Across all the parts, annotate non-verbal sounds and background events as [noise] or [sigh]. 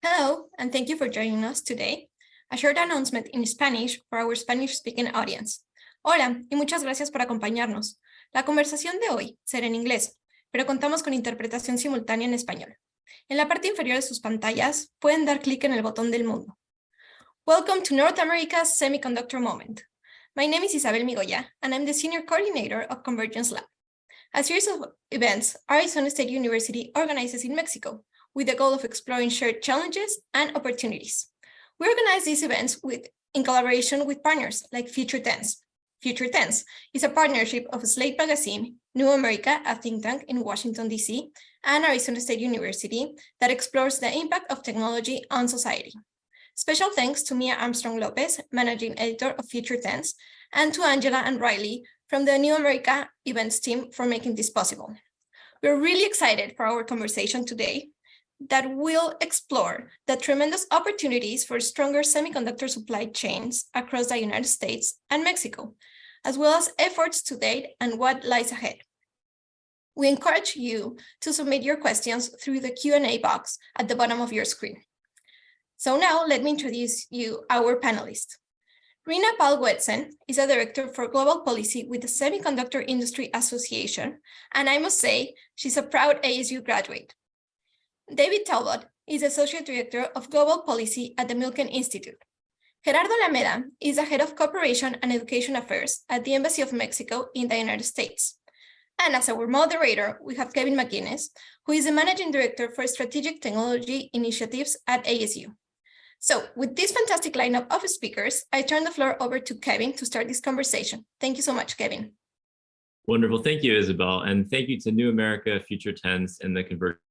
Hello, and thank you for joining us today. A short announcement in Spanish for our Spanish-speaking audience. Hola, y muchas gracias por acompañarnos. La conversación de hoy será en inglés, pero contamos con interpretación simultánea en español. En la parte inferior de sus pantallas, pueden dar clic en el botón del mundo. Welcome to North America's Semiconductor Moment. My name is Isabel Migoya, and I'm the Senior Coordinator of Convergence Lab, a series of events Arizona State University organizes in Mexico with the goal of exploring shared challenges and opportunities. We organize these events with, in collaboration with partners like Future Tense. Future Tense is a partnership of Slate Magazine, New America, a think tank in Washington, DC, and Arizona State University that explores the impact of technology on society. Special thanks to Mia Armstrong Lopez, managing editor of Future Tense, and to Angela and Riley from the New America events team for making this possible. We're really excited for our conversation today that will explore the tremendous opportunities for stronger semiconductor supply chains across the United States and Mexico, as well as efforts to date and what lies ahead. We encourage you to submit your questions through the Q&A box at the bottom of your screen. So now let me introduce you our panelists. Rina Paul-Goetzen is a director for global policy with the Semiconductor Industry Association, and I must say she's a proud ASU graduate. David Talbot is Associate Director of Global Policy at the Milken Institute. Gerardo Lameda is the Head of Cooperation and Education Affairs at the Embassy of Mexico in the United States. And as our moderator, we have Kevin McGuinness, who is the Managing Director for Strategic Technology Initiatives at ASU. So with this fantastic lineup of speakers, I turn the floor over to Kevin to start this conversation. Thank you so much, Kevin. Wonderful. Thank you, Isabel. And thank you to New America, Future Tense, and the Convergence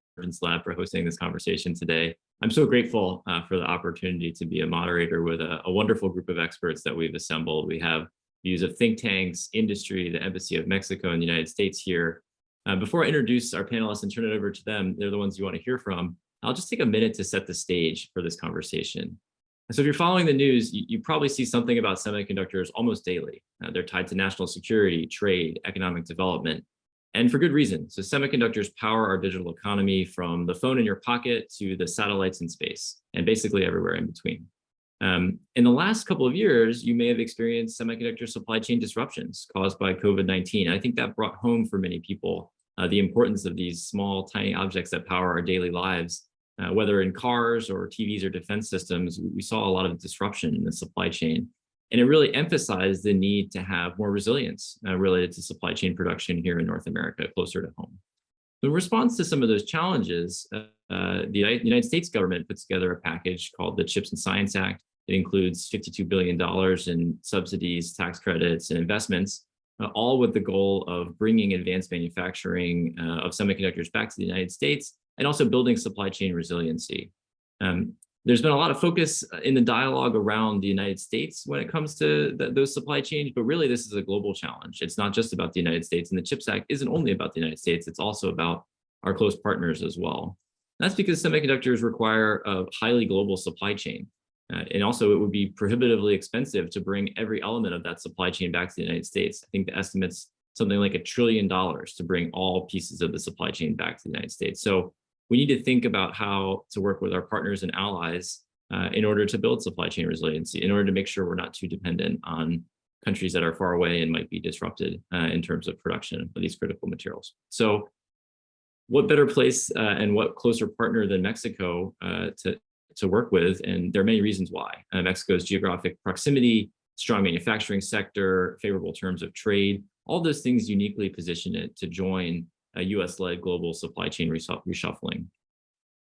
Lab for hosting this conversation today. I'm so grateful uh, for the opportunity to be a moderator with a, a, wonderful group of experts that we've assembled. We have views of think tanks, industry, the Embassy of Mexico and the United States here. Uh, before I introduce our panelists and turn it over to them, they're the ones you want to hear from. I'll just take a minute to set the stage for this conversation. So if you're following the news, you, you probably see something about semiconductors almost daily. Uh, they're tied to national security, trade, economic development, and for good reason. So semiconductors power our digital economy from the phone in your pocket to the satellites in space and basically everywhere in between. Um, in the last couple of years, you may have experienced semiconductor supply chain disruptions caused by COVID-19. I think that brought home for many people uh, the importance of these small, tiny objects that power our daily lives. Uh, whether in cars or TVs or defense systems, we saw a lot of disruption in the supply chain. And it really emphasized the need to have more resilience uh, related to supply chain production here in North America, closer to home. In response to some of those challenges, uh, uh, the United States government put together a package called the CHIPS and Science Act. It includes $52 billion in subsidies, tax credits, and investments, uh, all with the goal of bringing advanced manufacturing uh, of semiconductors back to the United States and also building supply chain resiliency. Um, there's been a lot of focus uh, in the dialogue around the United States when it comes to the, those supply chains, but really this is a global challenge. It's not just about the United States and the CHIPS Act isn't only about the United States, it's also about our close partners as well. That's because semiconductors require a highly global supply chain. Uh, and also it would be prohibitively expensive to bring every element of that supply chain back to the United States. I think the estimates something like a trillion dollars to bring all pieces of the supply chain back to the United States. So we need to think about how to work with our partners and allies uh, in order to build supply chain resiliency, in order to make sure we're not too dependent on countries that are far away and might be disrupted uh, in terms of production of these critical materials. So what better place uh, and what closer partner than Mexico uh, to, to work with? And there are many reasons why. Uh, Mexico's geographic proximity, strong manufacturing sector, favorable terms of trade, all those things uniquely position it to join a US-led global supply chain reshuffling.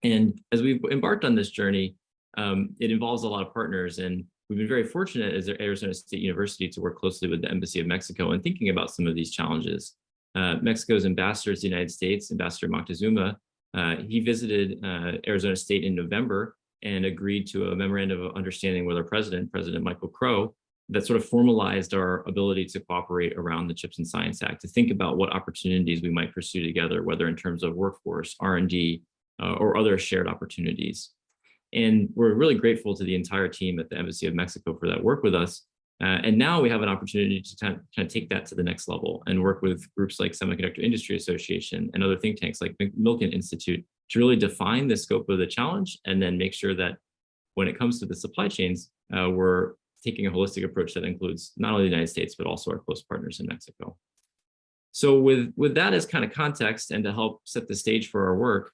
And as we've embarked on this journey, um, it involves a lot of partners and we've been very fortunate as Arizona State University to work closely with the Embassy of Mexico in thinking about some of these challenges. Uh, Mexico's ambassador to the United States, Ambassador Moctezuma, uh, he visited uh, Arizona State in November and agreed to a memorandum of understanding with our president, President Michael Crow, that sort of formalized our ability to cooperate around the CHIPS and Science Act, to think about what opportunities we might pursue together, whether in terms of workforce, R&D, uh, or other shared opportunities. And we're really grateful to the entire team at the Embassy of Mexico for that work with us. Uh, and now we have an opportunity to kind of, take that to the next level and work with groups like Semiconductor Industry Association and other think tanks like Milken Institute to really define the scope of the challenge and then make sure that when it comes to the supply chains, uh, we're taking a holistic approach that includes not only the United States, but also our close partners in Mexico. So with, with that as kind of context and to help set the stage for our work,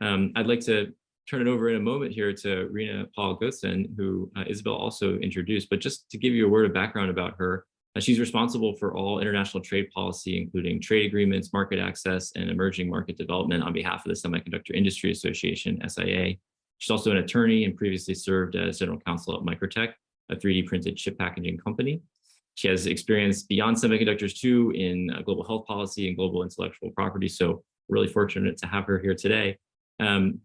um, I'd like to turn it over in a moment here to Rena Paul Goetzen, who uh, Isabel also introduced, but just to give you a word of background about her, uh, she's responsible for all international trade policy, including trade agreements, market access, and emerging market development on behalf of the Semiconductor Industry Association, SIA. She's also an attorney and previously served as general counsel at Microtech, a 3D printed chip packaging company. She has experience beyond semiconductors too in uh, global health policy and global intellectual property. So really fortunate to have her here today. Um,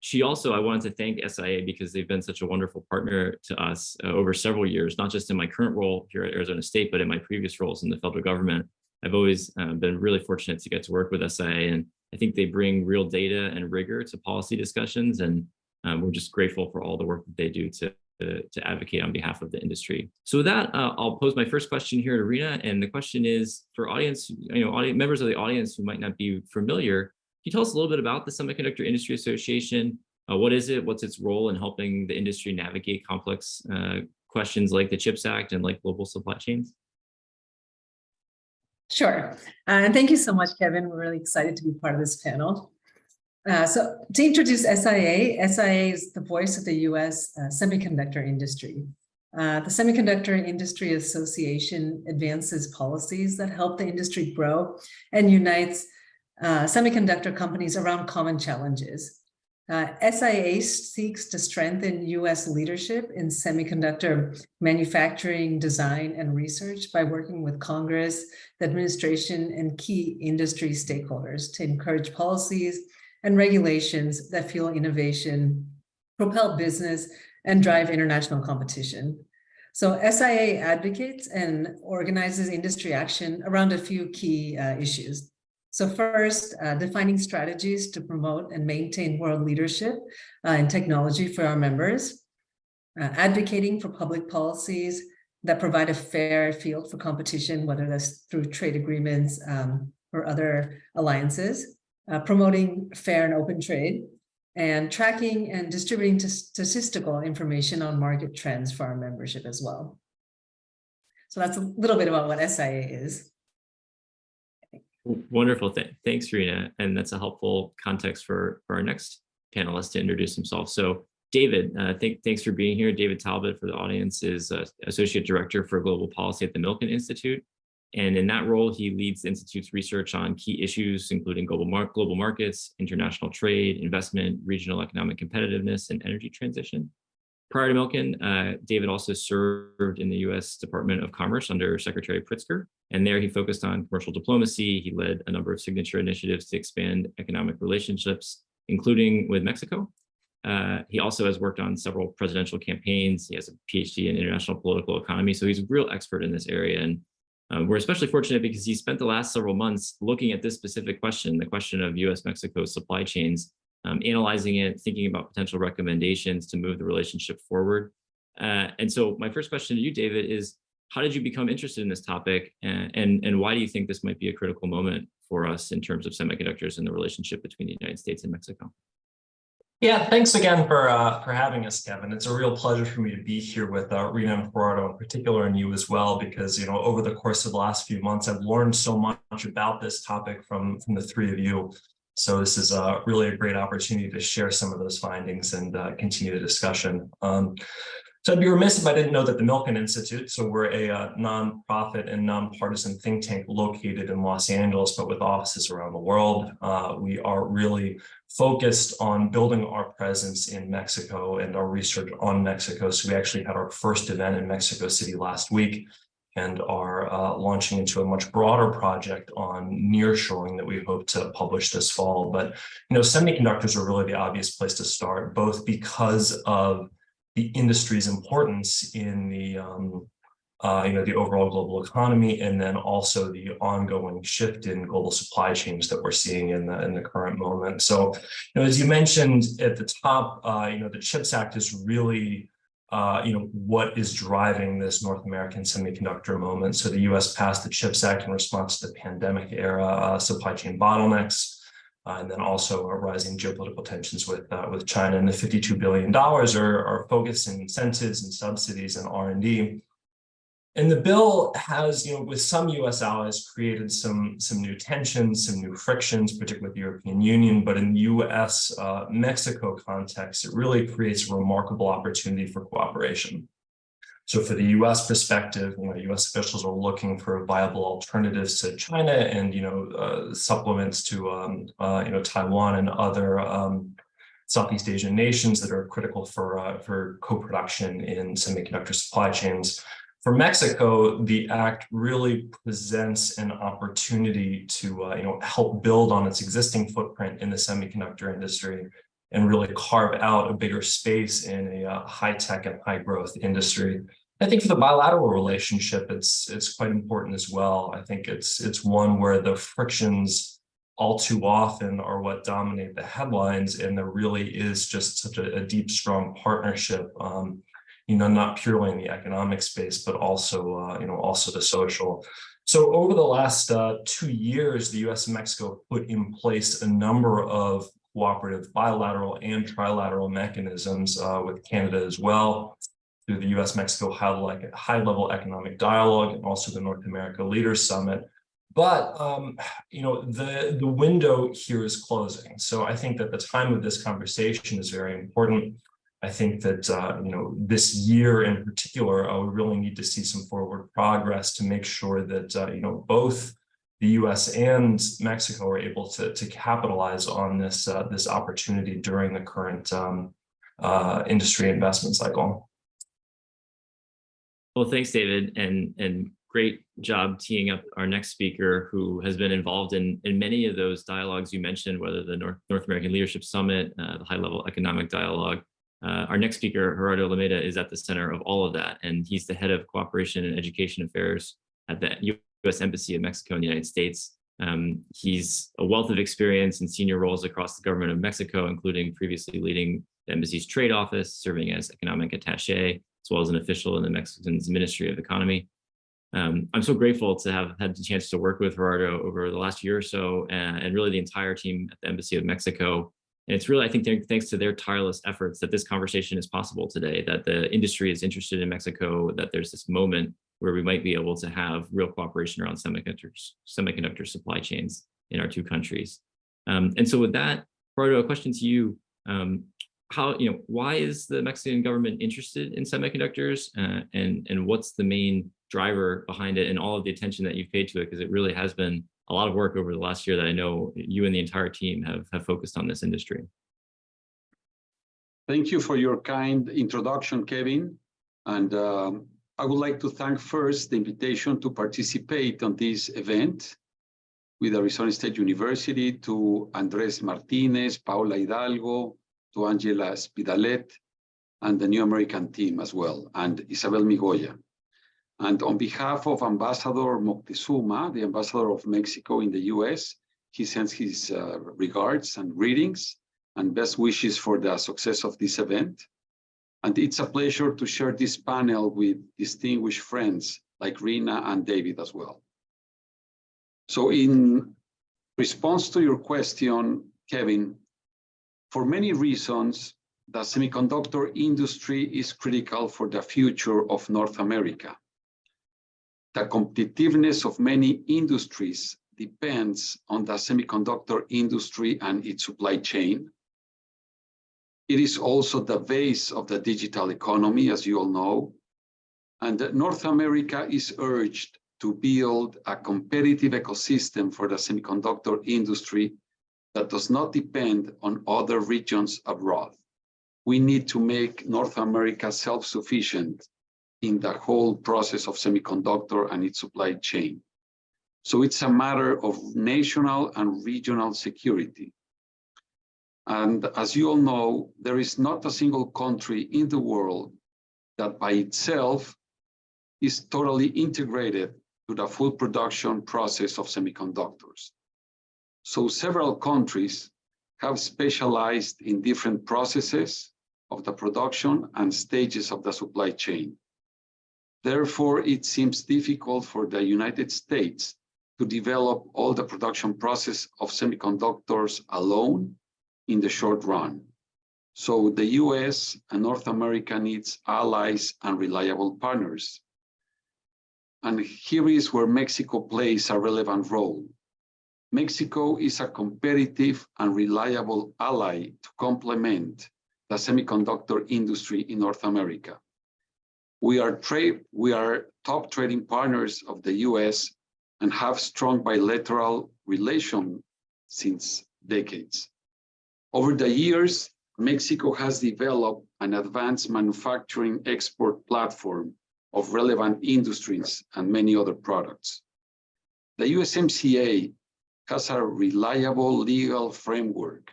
she also, I wanted to thank SIA because they've been such a wonderful partner to us uh, over several years, not just in my current role here at Arizona State, but in my previous roles in the federal government. I've always uh, been really fortunate to get to work with SIA and I think they bring real data and rigor to policy discussions and um, we're just grateful for all the work that they do to, to, to advocate on behalf of the industry. So with that, uh, I'll pose my first question here to Rina. And the question is for audience, you know, audience, members of the audience who might not be familiar, can you tell us a little bit about the Semiconductor Industry Association? Uh, what is it? What's its role in helping the industry navigate complex uh, questions like the CHIPS Act and like global supply chains? Sure. Uh, and thank you so much, Kevin. We're really excited to be part of this panel. Uh, so to introduce SIA, SIA is the voice of the US uh, semiconductor industry. Uh, the Semiconductor Industry Association advances policies that help the industry grow and unites uh, semiconductor companies around common challenges. Uh, SIA seeks to strengthen US leadership in semiconductor manufacturing, design, and research by working with Congress, the administration, and key industry stakeholders to encourage policies and regulations that fuel innovation, propel business, and drive international competition. So SIA advocates and organizes industry action around a few key uh, issues. So first, uh, defining strategies to promote and maintain world leadership uh, in technology for our members, uh, advocating for public policies that provide a fair field for competition, whether that's through trade agreements um, or other alliances, uh, promoting fair and open trade, and tracking and distributing statistical information on market trends for our membership as well. So that's a little bit about what SIA is. Wonderful. Th thanks, Rina. And that's a helpful context for, for our next panelist to introduce himself. So David, uh, th thanks for being here. David Talbot for the audience is uh, Associate Director for Global Policy at the Milken Institute. And in that role, he leads the Institute's research on key issues, including global, mar global markets, international trade, investment, regional economic competitiveness, and energy transition. Prior to Milken, uh, David also served in the U.S. Department of Commerce under Secretary Pritzker, and there he focused on commercial diplomacy. He led a number of signature initiatives to expand economic relationships, including with Mexico. Uh, he also has worked on several presidential campaigns. He has a PhD in international political economy, so he's a real expert in this area. And um, we're especially fortunate because he spent the last several months looking at this specific question, the question of US-Mexico supply chains, um, analyzing it, thinking about potential recommendations to move the relationship forward. Uh, and so my first question to you, David, is how did you become interested in this topic and, and, and why do you think this might be a critical moment for us in terms of semiconductors and the relationship between the United States and Mexico? Yeah, thanks again for uh, for having us, Kevin. It's a real pleasure for me to be here with uh, Rina and Gerardo in particular, and you as well, because you know over the course of the last few months, I've learned so much about this topic from from the three of you. So this is uh, really a great opportunity to share some of those findings and uh, continue the discussion. Um, so I'd be remiss if I didn't know that the Milken Institute, so we're a uh, nonprofit and nonpartisan think tank located in Los Angeles, but with offices around the world. Uh, we are really focused on building our presence in Mexico and our research on Mexico. So we actually had our first event in Mexico City last week and are uh, launching into a much broader project on nearshoring that we hope to publish this fall. But, you know, semiconductors are really the obvious place to start, both because of the industry's importance in the um, uh, you know, the overall global economy, and then also the ongoing shift in global supply chains that we're seeing in the in the current moment. So, you know, as you mentioned at the top, uh, you know, the CHIPS Act is really uh, you know, what is driving this North American semiconductor moment. So the U.S. passed the CHIPS Act in response to the pandemic era uh, supply chain bottlenecks. uh, and then also rising geopolitical tensions with uh, with China. And the $52 billion are, are focused in incentives and subsidies and R&D. And the bill has, you know, with some U.S. allies, created some some new tensions, some new frictions, particularly with the European Union. But in the U.S. Uh, Mexico context, it really creates a remarkable opportunity for cooperation. So for the U.S. perspective, you know, U.S. officials are looking for viable alternatives to China and, you know, uh, supplements to, um, uh, you know, Taiwan and other um, Southeast Asian nations that are critical for uh, for co-production in semiconductor supply chains. For Mexico, the act really presents an opportunity to, uh, you know, help build on its existing footprint in the semiconductor industry and really carve out a bigger space in a uh, high tech and high growth industry. I think for the bilateral relationship, it's it's quite important as well. I think it's it's one where the frictions all too often are what dominate the headlines, and there really is just such a, a deep, strong partnership. Um, you know, not purely in the economic space, but also, uh, you know, also the social. So over the last uh, two years, the U.S. and Mexico put in place a number of cooperative bilateral and trilateral mechanisms uh, with Canada as well through the U.S.-Mexico high-level economic dialogue and also the North America Leaders Summit. But, um, you know, the, the window here is closing. So I think that the time of this conversation is very important. I think that, uh, you know, this year in particular, uh, we really need to see some forward progress to make sure that, uh, you know, both the U.S. and Mexico are able to, to capitalize on this, uh, this opportunity during the current um, uh, industry investment cycle. Well, thanks, David, and and great job teeing up our next speaker, who has been involved in in many of those dialogues you mentioned, whether the North North American Leadership Summit, uh, the High Level Economic Dialogue. Uh, our next speaker, Gerardo Alameda, is at the center of all of that, and he's the head of cooperation and education affairs at the U.S. Embassy of Mexico in the United States. Um, he's a wealth of experience in senior roles across the government of Mexico, including previously leading the embassy's trade office, serving as economic attaché, as well as an official in the Mexican's Ministry of Economy. Um, I'm so grateful to have had the chance to work with Gerardo over the last year or so, and, and, really the entire team at the Embassy of Mexico. And it's really, I think, thanks to their tireless efforts that this conversation is possible today, that the industry is interested in Mexico, that there's this moment where we might be able to have real cooperation around semiconductors, semiconductor supply chains in our two countries. Um, and so with that, Gerardo, a question to you. Um, how, you know, why is the Mexican government interested in semiconductors uh, and, and what's the main driver behind it and all of the attention that you've paid to it? Because it really has been a lot of work over the last year that I know you and the entire team have, have focused on this industry. Thank you for your kind introduction, Kevin. And um, I would like to thank first the invitation to participate on this event with Arizona State University to Andres Martinez, Paula Hidalgo, to Angela Spidalet and the New American team as well, and Isabel Migoya. And on behalf of Ambassador Moctezuma, the ambassador of Mexico in the US, he sends his uh, regards and greetings and best wishes for the success of this event. And it's a pleasure to share this panel with distinguished friends like Rina and David as well. So in response to your question, Kevin, for many reasons, the semiconductor industry is critical for the future of North America. The competitiveness of many industries depends on the semiconductor industry and its supply chain. It is also the base of the digital economy, as you all know. And North America is urged to build a competitive ecosystem for the semiconductor industry that does not depend on other regions abroad. We need to make North America self-sufficient in the whole process of semiconductor and its supply chain. So it's a matter of national and regional security. And as you all know, there is not a single country in the world that by itself is totally integrated to the full production process of semiconductors. So several countries have specialized in different processes of the production and stages of the supply chain. Therefore, it seems difficult for the United States to develop all the production process of semiconductors alone in the short run. So the US and North America needs allies and reliable partners. And here is where Mexico plays a relevant role. Mexico is a competitive and reliable ally to complement the semiconductor industry in North America. We are we are top trading partners of the US and have strong bilateral relations since decades. Over the years, Mexico has developed an advanced manufacturing export platform of relevant industries and many other products. The USMCA has a reliable legal framework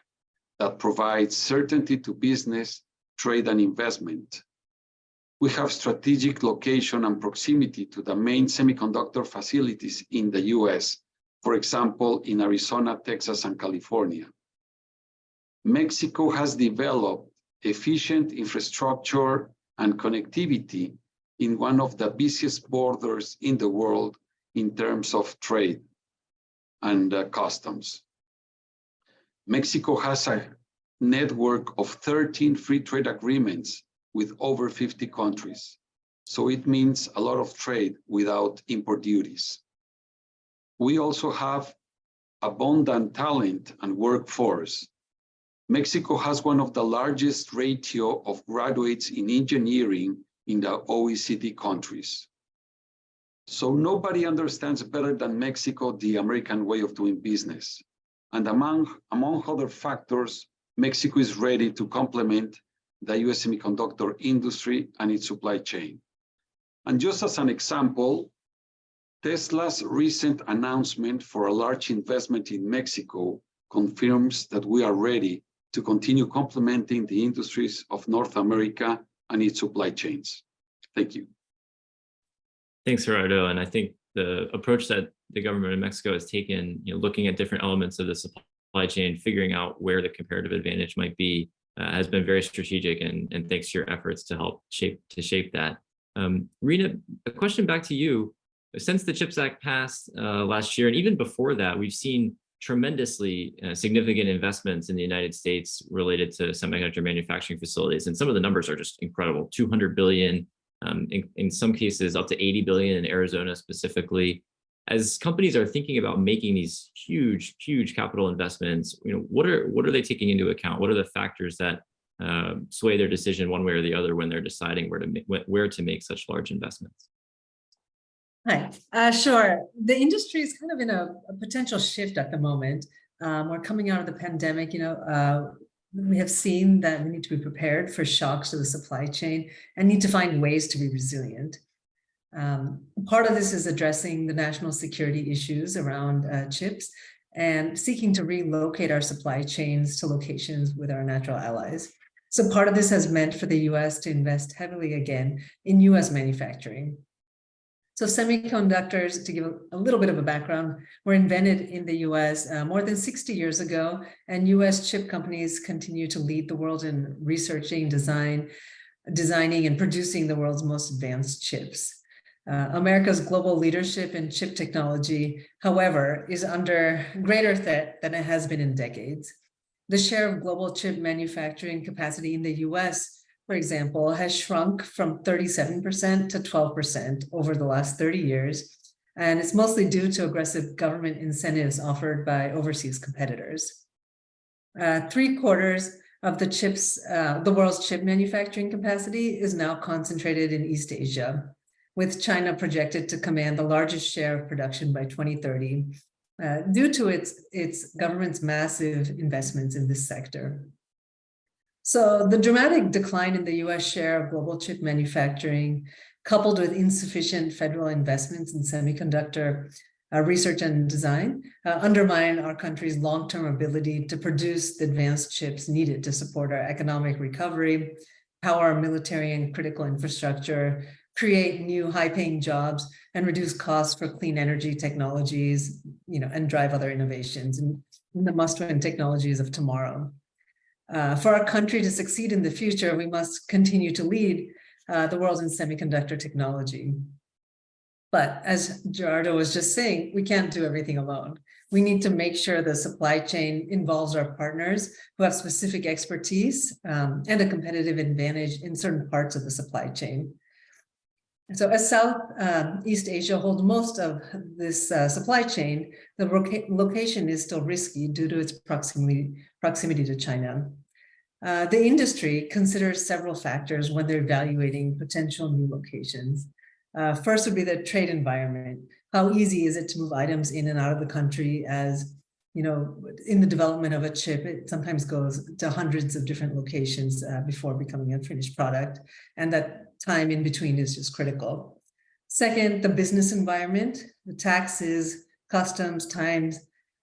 that provides certainty to business, trade, and investment. We have strategic location and proximity to the main semiconductor facilities in the US, for example, in Arizona, Texas, and California. Mexico has developed efficient infrastructure and connectivity in one of the busiest borders in the world in terms of trade and uh, customs. Mexico has a network of 13 free trade agreements with over 50 countries. So it means a lot of trade without import duties. We also have abundant talent and workforce. Mexico has one of the largest ratio of graduates in engineering in the OECD countries. So nobody understands better than Mexico the American way of doing business. And among, among other factors, Mexico is ready to complement the US semiconductor industry and its supply chain. And just as an example, Tesla's recent announcement for a large investment in Mexico confirms that we are ready to continue complementing the industries of North America and its supply chains. Thank you. Thanks, Gerardo. And I think the approach that the government of Mexico has taken, you know, looking at different elements of the supply chain, figuring out where the comparative advantage might be, uh, has been very strategic. And, and thanks to your efforts to help shape to shape that. Um, Rena, a question back to you. Since the CHIPS Act passed uh, last year, and even before that, we've seen tremendously uh, significant investments in the United States related to semiconductor manufacturing facilities. And some of the numbers are just incredible, 200 billion, um, in, in some cases up to 80 billion in Arizona specifically. As companies are thinking about making these huge, huge capital investments, you know, what are what are they taking into account? What are the factors that uh, sway their decision one way or the other when they're deciding where to make, where to make such large investments? Hi, uh, sure. The industry is kind of in a, a potential shift at the moment. Um, we're coming out of the pandemic, you know, uh, we have seen that we need to be prepared for shocks to the supply chain and need to find ways to be resilient. Um, part of this is addressing the national security issues around uh, chips and seeking to relocate our supply chains to locations with our natural allies. So part of this has meant for the US to invest heavily again in US manufacturing. So semiconductors, to give a, little bit of a background, were invented in the US uh, more than 60 years ago, and US chip companies continue to lead the world in researching, design, designing and producing the world's most advanced chips. Uh, America's global leadership in chip technology, however, is under greater threat than it has been in decades. The share of global chip manufacturing capacity in the US for example, has shrunk from 37% to 12% over the last 30 years. And it's mostly due to aggressive government incentives offered by overseas competitors. Uh, three quarters of the chips, uh, the world's chip manufacturing capacity is now concentrated in East Asia, with China projected to command the largest share of production by 2030 uh, due to its, its government's massive investments in this sector. So the dramatic decline in the US share of global chip manufacturing, coupled with insufficient federal investments in semiconductor uh, research and design, uh, undermine our country's long-term ability to produce the advanced chips needed to support our economic recovery, power our military and critical infrastructure, create new high-paying jobs, and reduce costs for clean energy technologies, you know, and drive other innovations and the must-win technologies of tomorrow. Uh, for our country to succeed in the future, we must continue to lead uh, the world in semiconductor technology. But as Gerardo was just saying, we can't do everything alone. We need to make sure the supply chain involves our partners who have specific expertise um, and a competitive advantage in certain parts of the supply chain. So as South um, East Asia holds most of this uh, supply chain, the location is still risky due to its proximity, proximity to China. Uh, the industry considers several factors when they're evaluating potential new locations. Uh, first would be the trade environment. How easy is it to move items in and out of the country as, you know, in the development of a chip, it sometimes goes to hundreds of different locations uh, before becoming a finished product. And that time in between is just critical. Second, the business environment, the taxes, customs, times,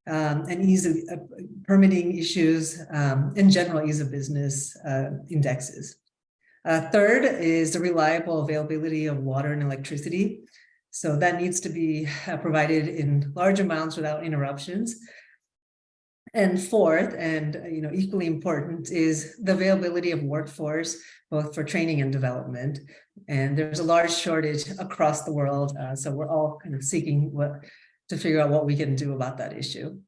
um, and ease of uh, permitting issues, um, in general ease of business uh, indexes. Uh, third is the reliable availability of water and electricity. So that needs to be uh, provided in large amounts without interruptions. And fourth, and uh, you know, equally important is the availability of workforce, both for training and development. And there's a large shortage across the world. Uh, so we're all kind of seeking what to figure out what we can do about that issue.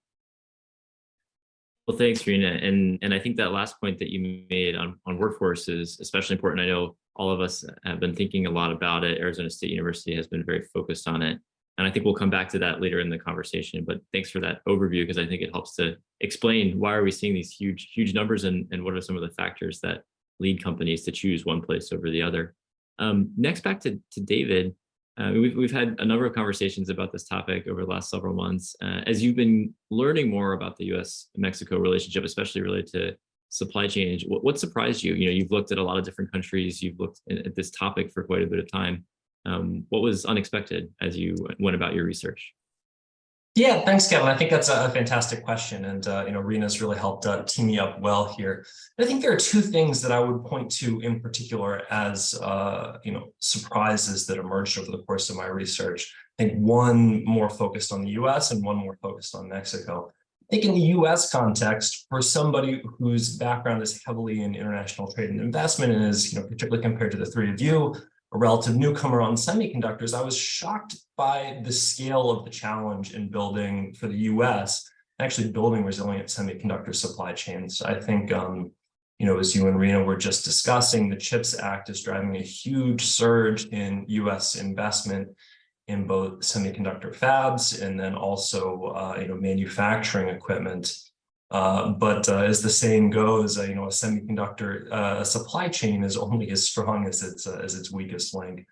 Well, thanks, Rena. And, and I think that last point that you made on, on workforce is especially important. I know all of us have been thinking a lot about it. Arizona State University has been very focused on it. And I think we'll come back to that later in the conversation, but thanks for that overview because I think it helps to explain why are we seeing these huge, huge numbers and, and what are some of the factors that lead companies to choose one place over the other. Um, next, back to, to David. Uh, we've, we've had a number of conversations about this topic over the last several months. Uh, as you've been learning more about the US-Mexico relationship, especially related to supply chain, what, what, surprised you? You know, you've looked at a lot of different countries, you've looked at this topic for quite a bit of time. Um, what was unexpected as you went about your research? Yeah, thanks, Kevin. I think that's a fantastic question. And, uh, you know, Rena's really helped uh, team me up well here. I think there are two things that I would point to in particular as, uh, you know, surprises that emerged over the course of my research. I think one more focused on the US and one more focused on Mexico. I think in the US context, for somebody whose background is heavily in international trade and investment and is, you know, particularly compared to the three of you, a relative newcomer on semiconductors, I was shocked by the scale of the challenge in building for the US, actually building resilient semiconductor supply chains. I think, um, you know, as you and Rena were just discussing, the CHIPS Act is driving a huge surge in US investment in both semiconductor fabs and then also, uh, you know, manufacturing equipment. Uh, but uh, as the saying goes, uh, you know, a semiconductor uh, supply chain is only as strong as its uh, as its weakest link.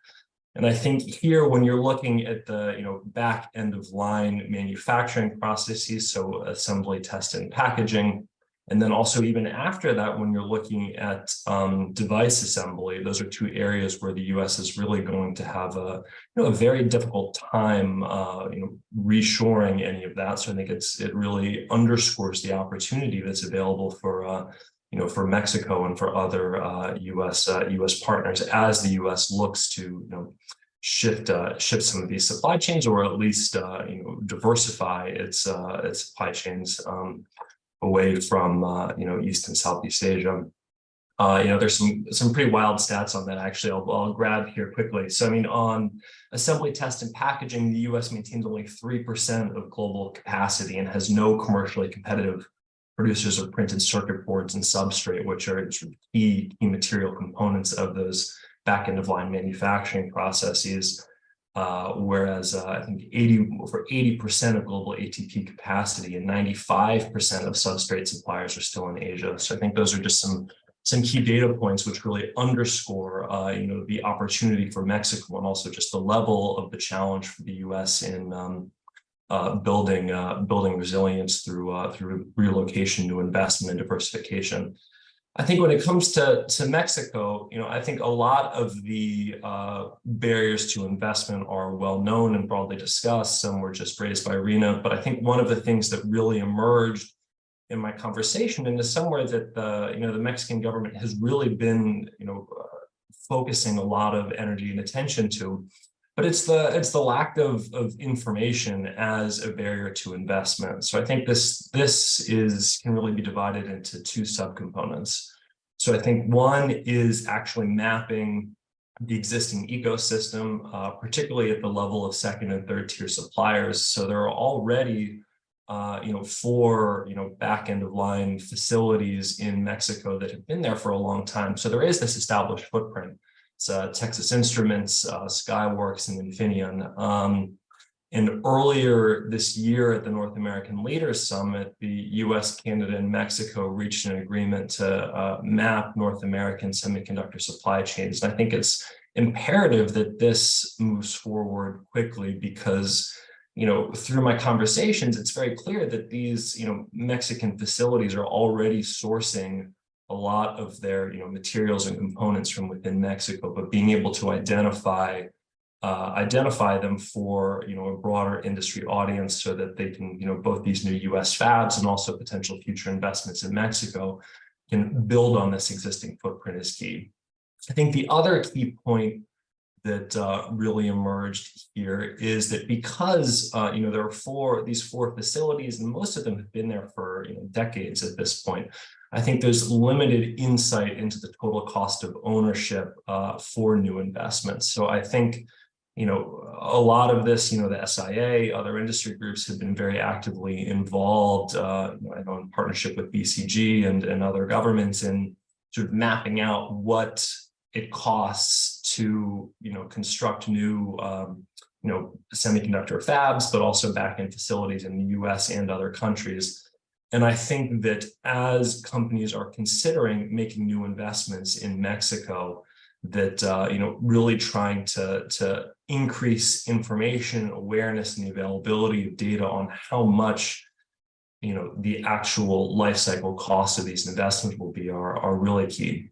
And I think here, when you're looking at the you know back end of line manufacturing processes, so assembly, test, and packaging, and then also even after that, when you're looking at um, device assembly, those are two areas where the U.S. is really going to have a, you know, a very difficult time, uh, you know, reshoring any of that. So I think it's it really underscores the opportunity that's available for, uh, you know, for Mexico and for other uh, U.S. U.S. Uh, partners as the U.S. looks to, you know, shift uh, shift some of these supply chains or at least uh, you know diversify its uh, its supply chains um, away from uh, you know East and Southeast Asia. Uh, you know, there's some some pretty wild stats on that. Actually, I'll, I'll grab here quickly. So, I mean, on assembly, test, and packaging, the U.S. maintains only three percent of global capacity and has no commercially competitive producers of printed circuit boards and substrate, which are key, key material components of those back end of line manufacturing processes. Uh, whereas uh, I think 80 over 80% of global ATP capacity and 95% of substrate suppliers are still in Asia. So I think those are just some some key data points which really underscore uh, you know the opportunity for Mexico and also just the level of the challenge for the U.S. in um, uh, building uh, building resilience through through relocation, new investment, and diversification. I think when it comes to, to Mexico, you know, I think a lot of the uh, barriers to investment are well known and broadly discussed. Some were just raised by Rena, but I think one of the things that really emerged in my conversation and is somewhere that the, you know, the Mexican government has really been, you know, uh, focusing a lot of energy and attention to, but it's the it's the lack of, of information as a barrier to investment. So I think this this is can really be divided into two subcomponents. So I think one is actually mapping the existing ecosystem, uh, particularly at the level of second and third tier suppliers. So there are already, uh, you know, four, you know, back end of line facilities in Mexico that have been there for a long time. So there is this established footprint. It's uh, Texas Instruments, uh, Skyworks, and Infineon. Um, and earlier this year at the North American Leaders Summit, the US, Canada, and Mexico reached an agreement to uh, map North American semiconductor supply chains. And I think it's imperative that this moves forward quickly because you know, through my conversations, it's very clear that these, you know, Mexican facilities are already sourcing a lot of their, you know, materials and components from within Mexico, but being able to identify uh, identify them for you know a broader industry audience so that they can you know both these new US fabs and also potential future investments in Mexico can build on this existing footprint is key. I think the other key point that uh, really emerged here is that because uh, you know there are four these four facilities and most of them have been there for you know decades at this point I think there's limited insight into the total cost of ownership uh, for new investments so I think you know, a lot of this, you know, the SIA, other industry groups have been very actively involved, uh, you know, in partnership with BCG and, and other governments in sort of mapping out what it costs to, you know, construct new, um, you know, semiconductor fabs, but also back-end facilities in the US and other countries. And I think that as companies are considering making new investments in Mexico, that uh, you know really trying to to increase information awareness and the availability of data on how much you know the actual life cycle costs of these investments will be are are really key.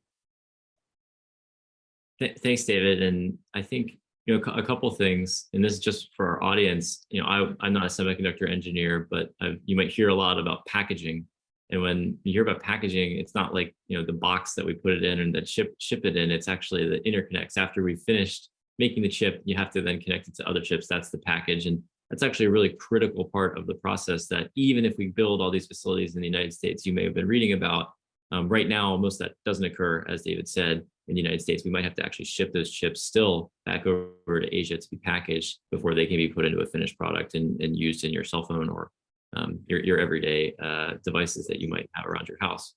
Thanks, David. And I think you know a couple things, and this is just for our audience. You know, I, I'm not a semiconductor engineer, but I've, you might hear a lot about packaging and when you hear about packaging, it's not like, you know, the box that we put it in and that ship, ship it in, it's actually the interconnects. After we've finished making the chip, you have to then connect it to other chips. That's the package. And that's actually a really critical part of the process that even if we build all these facilities in the United States, you may have been reading about, um, right now, most that doesn't occur, as David said, in the United States. We might have to actually ship those chips still back over to Asia to be packaged before they can be put into a finished product and, and used in your cell phone or um, your, your everyday uh, devices that you might have around your house.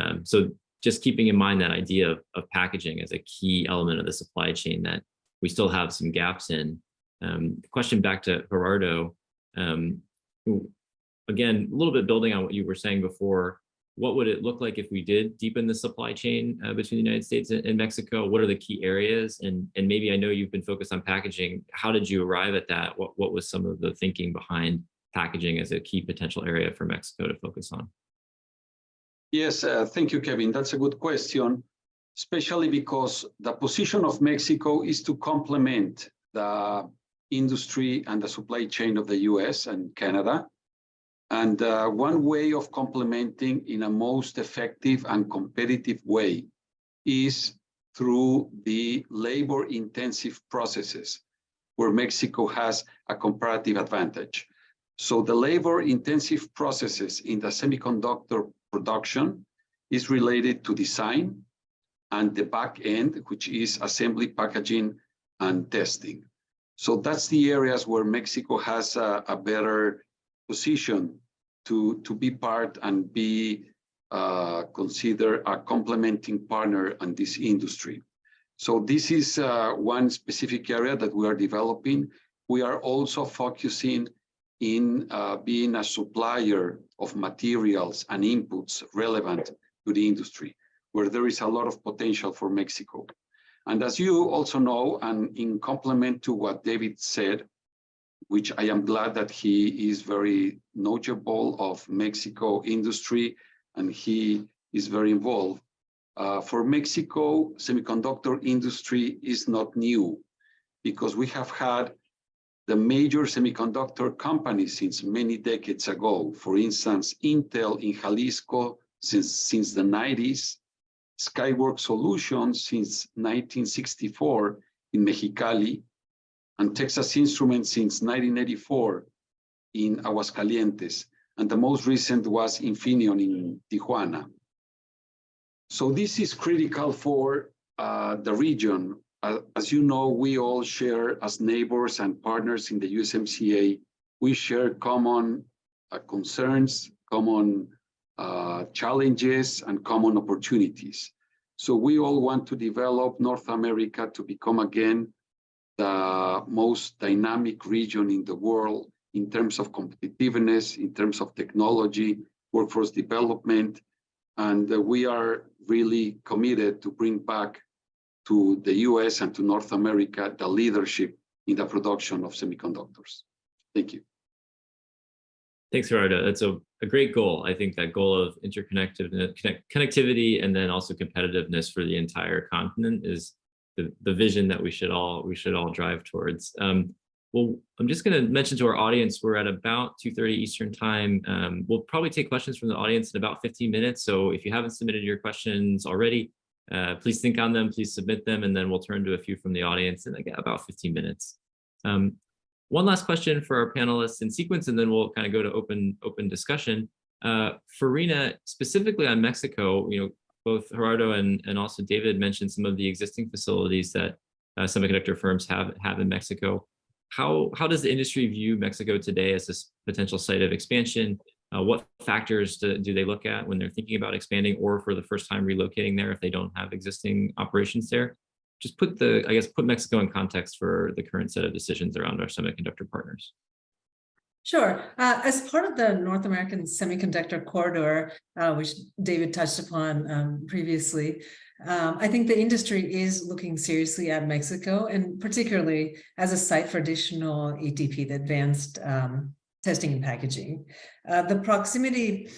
Um, so just keeping in mind that idea of, of packaging as a key element of the supply chain that we still have some gaps in. Um, question back to Gerardo, um, again, a little bit building on what you were saying before, what would it look like if we did deepen the supply chain uh, between the United States and, and, Mexico? What are the key areas? And, and maybe I know you've been focused on packaging. How did you arrive at that? What, what was some of the thinking behind packaging as a key potential area for Mexico to focus on? Yes, uh, thank you, Kevin. That's a good question, especially because the position of Mexico is to complement the industry and the supply chain of the US and Canada. And uh, one way of complementing in a most effective and competitive way is through the labor intensive processes where Mexico has a comparative advantage. So the labor intensive processes in the semiconductor production is related to design and the back end, which is assembly, packaging, and testing. So that's the areas where Mexico has a, a better position to, to be part and be uh, considered a complementing partner in this industry. So this is uh, one specific area that we are developing. We are also focusing in uh, being a supplier of materials and inputs relevant to the industry, where there is a lot of potential for Mexico. And as you also know, and in complement to what David said, which I am glad that he is very knowledgeable of Mexico industry and he is very involved. Uh, for Mexico, semiconductor industry is not new because we have had the major semiconductor companies since many decades ago. For instance, Intel in Jalisco since, since the 90s, Skyworks Solutions since 1964 in Mexicali, and Texas Instruments since 1984 in Aguascalientes. And the most recent was Infineon in Tijuana. So this is critical for uh, the region uh, as you know, we all share as neighbors and partners in the USMCA, we share common uh, concerns, common uh, challenges, and common opportunities. So we all want to develop North America to become again the most dynamic region in the world in terms of competitiveness, in terms of technology, workforce development, and uh, we are really committed to bring back to the US and to North America the leadership in the production of semiconductors. Thank you. Thanks, Gerardo. That's a, a great goal. I think that goal of interconnectivity connect, connectivity and then also competitiveness for the entire continent is the, vision that we should all we should all drive towards. Um, well, I'm just going to mention to our audience, we're at about 2.30 Eastern time. Um, we'll probably take questions from the audience in about 15 minutes. So if you haven't submitted your questions already, uh, please think on them, please submit them, and then we'll turn to a few from the audience in like about 15 minutes. Um, one last question for our panelists in sequence, and then we'll kind of go to open open discussion. Uh, for Rina, specifically on Mexico, you know, both Gerardo and, and also David mentioned some of the existing facilities that uh, semiconductor firms have, have in Mexico. How, how does the industry view Mexico today as this potential site of expansion? Uh, what factors do, do they look at when they're thinking about expanding or for the first time relocating there if they don't have existing operations there? Just put the, I guess, put Mexico in context for the current set of decisions around our semiconductor partners. Sure. Uh, as part of the North American Semiconductor Corridor, uh, which David touched upon um, previously, um, I think the industry is looking seriously at Mexico and particularly as a site for additional ATP, the advanced um, testing and packaging. Uh, the proximity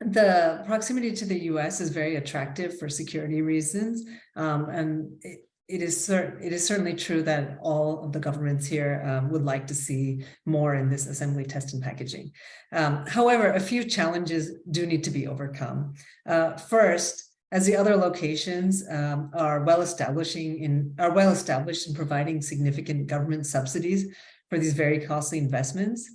the proximity to the US is very attractive for security reasons. Um, and it, it is it is certainly true that all of the governments here um, would like to see more in this assembly test and packaging. Um, however, a few challenges do need to be overcome. Uh, first, as the other locations um, are well establishing in are well established in providing significant government subsidies for these very costly investments,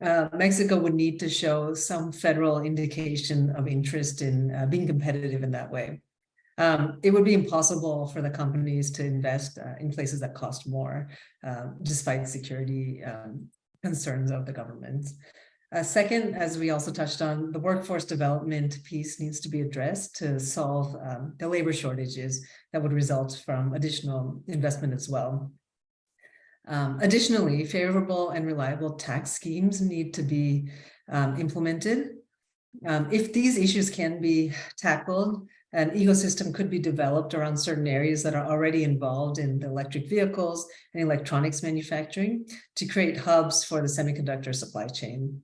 uh, Mexico would need to show some federal indication of interest in uh, being competitive in that way. Um, it would be impossible for the companies to invest uh, in places that cost more, uh, despite security um, concerns of the government. Uh, second, as we also touched on, the workforce development piece needs to be addressed to solve um, the labor shortages that would result from additional investment as well. Um, additionally, favorable and reliable tax schemes need to be um, implemented. Um, if these issues can be tackled, an ecosystem could be developed around certain areas that are already involved in the electric vehicles and electronics manufacturing to create hubs for the semiconductor supply chain.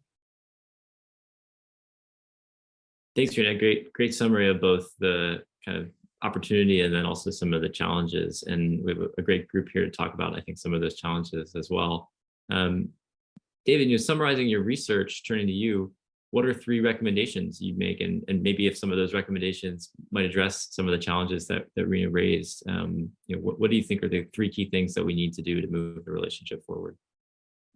Thanks, Rina. Great, great summary of both the kind of opportunity and then also some of the challenges. And we have a great group here to talk about, I think, some of those challenges as well. Um, David, you know, summarizing your research, turning to you, what are three recommendations you'd make? And, and maybe if some of those recommendations might address some of the challenges that, that Rina raised, um, you know, what, what do you think are the three key things that we need to do to move the relationship forward?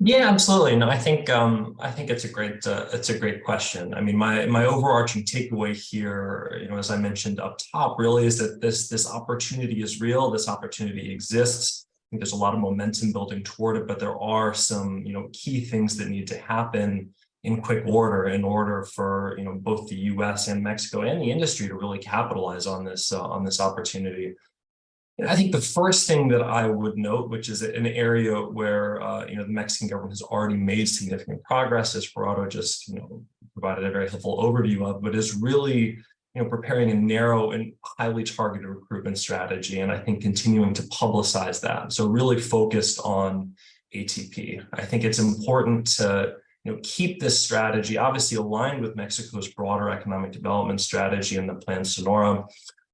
Yeah, absolutely. No, I think um, I think it's a great uh, it's a great question. I mean, my my overarching takeaway here, you know, as I mentioned up top, really is that this this opportunity is real. This opportunity exists. I think there's a lot of momentum building toward it, but there are some you know key things that need to happen in quick order in order for you know both the U.S. and Mexico and the industry to really capitalize on this uh, on this opportunity. I think the first thing that I would note, which is an area where uh, you know the Mexican government has already made significant progress, as Gerardo just you know provided a very helpful overview of, but is really you know preparing a narrow and highly targeted recruitment strategy, and I think continuing to publicize that. So really focused on ATP. I think it's important to you know keep this strategy obviously aligned with Mexico's broader economic development strategy and the Plan Sonora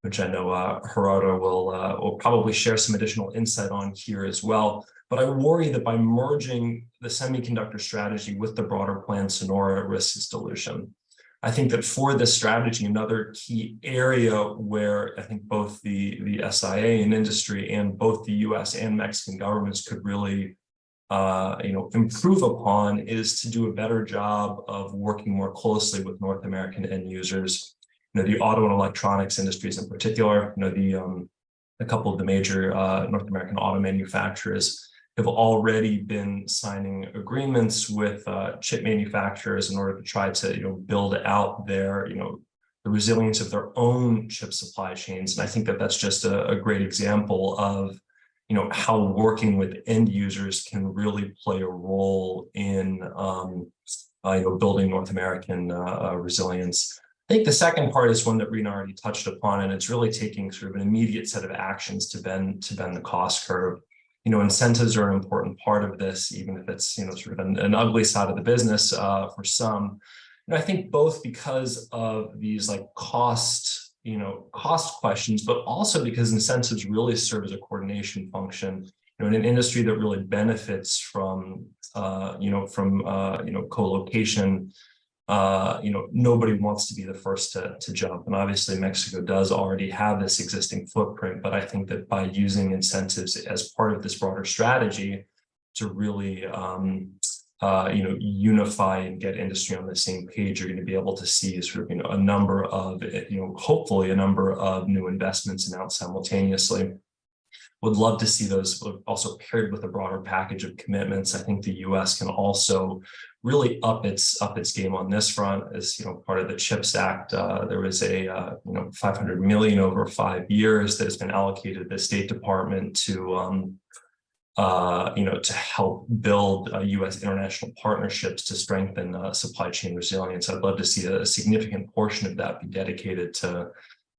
which I know uh, Gerardo will, uh, will probably share some additional insight on here as well. But I worry that by merging the semiconductor strategy with the broader plan Sonora risks dilution. I think that for this strategy, another key area where I think both the, the SIA and industry and both the US and Mexican governments could really uh, you know, improve upon is to do a better job of working more closely with North American end users you know, the auto and electronics industries in particular, you know, the, um, a couple of the major uh, North American auto manufacturers have already been signing agreements with uh, chip manufacturers in order to try to, you know, build out their, you know, the resilience of their own chip supply chains. And I think that that's just a, a great example of, you know, how working with end users can really play a role in, um, uh, you know, building North American uh, uh, resilience. I think the second part is one that Rena already touched upon, and it's really taking sort of an immediate set of actions to bend to bend the cost curve you know, incentives are an important part of this, even if it's, you know, sort of an, an ugly side of the business uh, for some. And I think both because of these like cost, you know, cost questions, but also because incentives really serve as a coordination function, you know, in an industry that really benefits from, uh, you know, from, uh, you know, co-location, uh, you know, nobody wants to be the first to, to jump. And obviously Mexico does already have this existing footprint, but I think that by using incentives as part of this broader strategy to really, um, uh, you know, unify and get industry on the same page, you're going to be able to see sort of, you know, a number of, you know, hopefully a number of new investments announced simultaneously would love to see those also paired with a broader package of commitments. I think the U.S. can also really up its up its game on this front. As you know, part of the CHIPS Act, uh, there was a uh, you know 500 million over five years that has been allocated the State Department to um, uh, you know to help build U.S. international partnerships to strengthen uh, supply chain resilience. I'd love to see a, a significant portion of that be dedicated to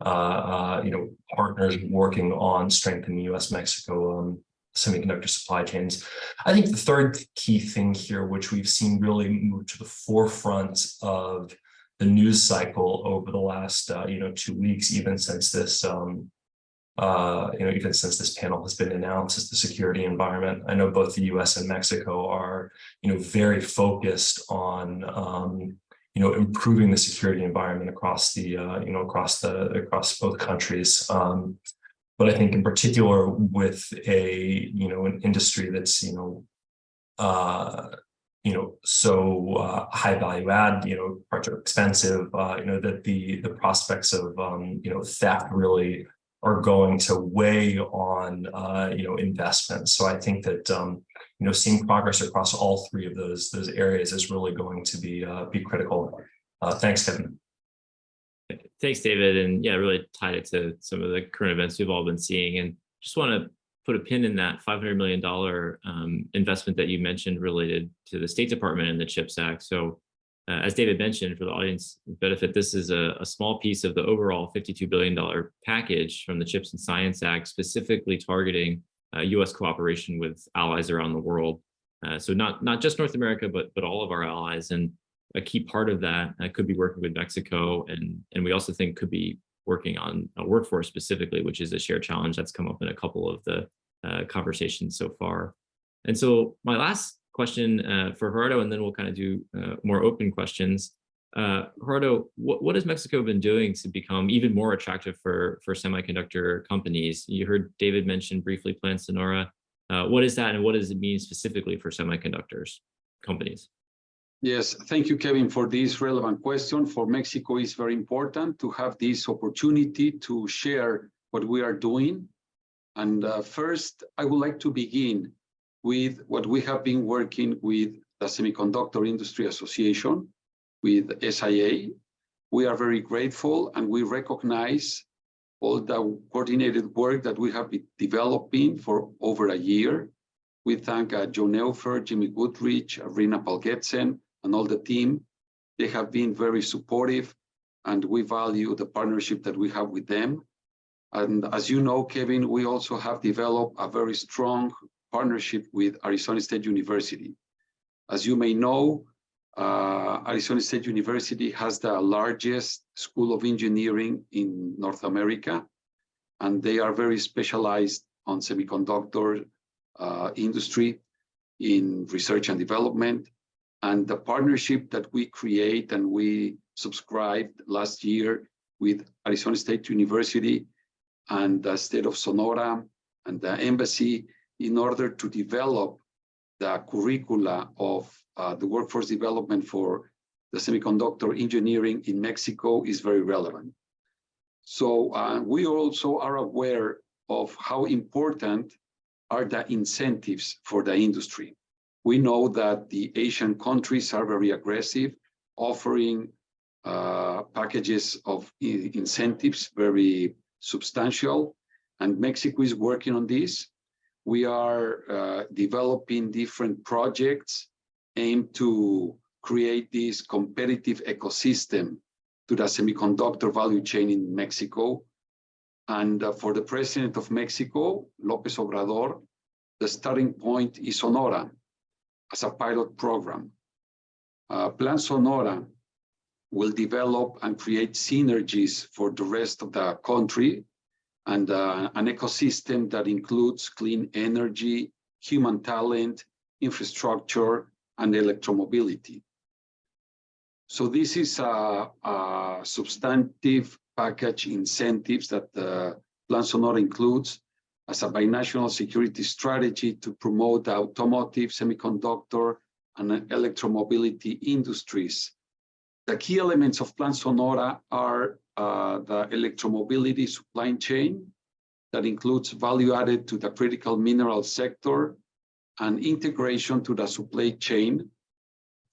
uh, uh, you know, partners working on strengthening U.S.-Mexico um, semiconductor supply chains. I think the third key thing here, which we've seen really move to the forefront of the news cycle over the last, uh, you know, two weeks, even since this, um, uh, you know, even since this panel has been announced, is the security environment. I know both the U.S. and Mexico are, you know, very focused on um, you know, improving the security environment across the, uh, you know, across the, across both countries. Um, but I think in particular with a, you know, an industry that's, you know, uh, you know, so uh, high value add, you know, parts expensive, uh, you know, that the the prospects of, um, you know, theft really are going to weigh on, uh, you know, investments. So I think that, um, you know, seeing progress across all three of those those areas is really going to be uh, be critical. Uh, thanks, Kevin. Thanks, David. And yeah, really tied it to some of the current events we've all been seeing. And just want to put a pin in that $500 million um, investment that you mentioned related to the State Department and the CHIPS Act. So uh, as David mentioned, for the audience benefit, this is a, a, small piece of the overall $52 billion package from the CHIPS and Science Act, specifically targeting uh, U.S. cooperation with allies around the world. Uh, so not not just North America, but but all of our allies. And a key part of that uh, could be working with Mexico, and and we also think could be working on a workforce specifically, which is a shared challenge that's come up in a couple of the uh, conversations so far. And so my last question uh, for Gerardo, and then we'll kind of do uh, more open questions. Uh, Gerardo, what, what has Mexico been doing to become even more attractive for, for semiconductor companies? You heard David mention briefly Plan Sonora. Uh, what is that and what does it mean specifically for semiconductors companies? Yes, thank you, Kevin, for this relevant question. For Mexico, it's very important to have this opportunity to share what we are doing. And uh, first, I would like to begin with what we have been working with the Semiconductor Industry Association, with SIA. We are very grateful and we recognize all the coordinated work that we have been developing for over a year. We thank uh, Joe Neuffer, Jimmy Goodrich, Rina Goetzen, and all the team. They have been very supportive and we value the partnership that we have with them. And as you know, Kevin, we also have developed a very strong partnership with Arizona State University. As you may know, uh, Arizona State University has the largest school of engineering in North America, and they are very specialized on semiconductor uh, industry in research and development. And the partnership that we create and we subscribed last year with Arizona State University and the state of Sonora and the embassy in order to develop the curricula of uh, the workforce development for the semiconductor engineering in Mexico is very relevant. So uh, we also are aware of how important are the incentives for the industry. We know that the Asian countries are very aggressive, offering uh, packages of incentives, very substantial, and Mexico is working on this. We are uh, developing different projects aimed to create this competitive ecosystem to the semiconductor value chain in Mexico. And uh, for the president of Mexico, López Obrador, the starting point is Sonora as a pilot program. Uh, Plan Sonora will develop and create synergies for the rest of the country and uh, an ecosystem that includes clean energy, human talent, infrastructure, and electromobility. So this is a, a substantive package incentives that the Plan Sonora includes as a binational security strategy to promote the automotive, semiconductor, and electromobility industries. The key elements of Plan Sonora are uh, the electromobility supply chain that includes value added to the critical mineral sector and integration to the supply chain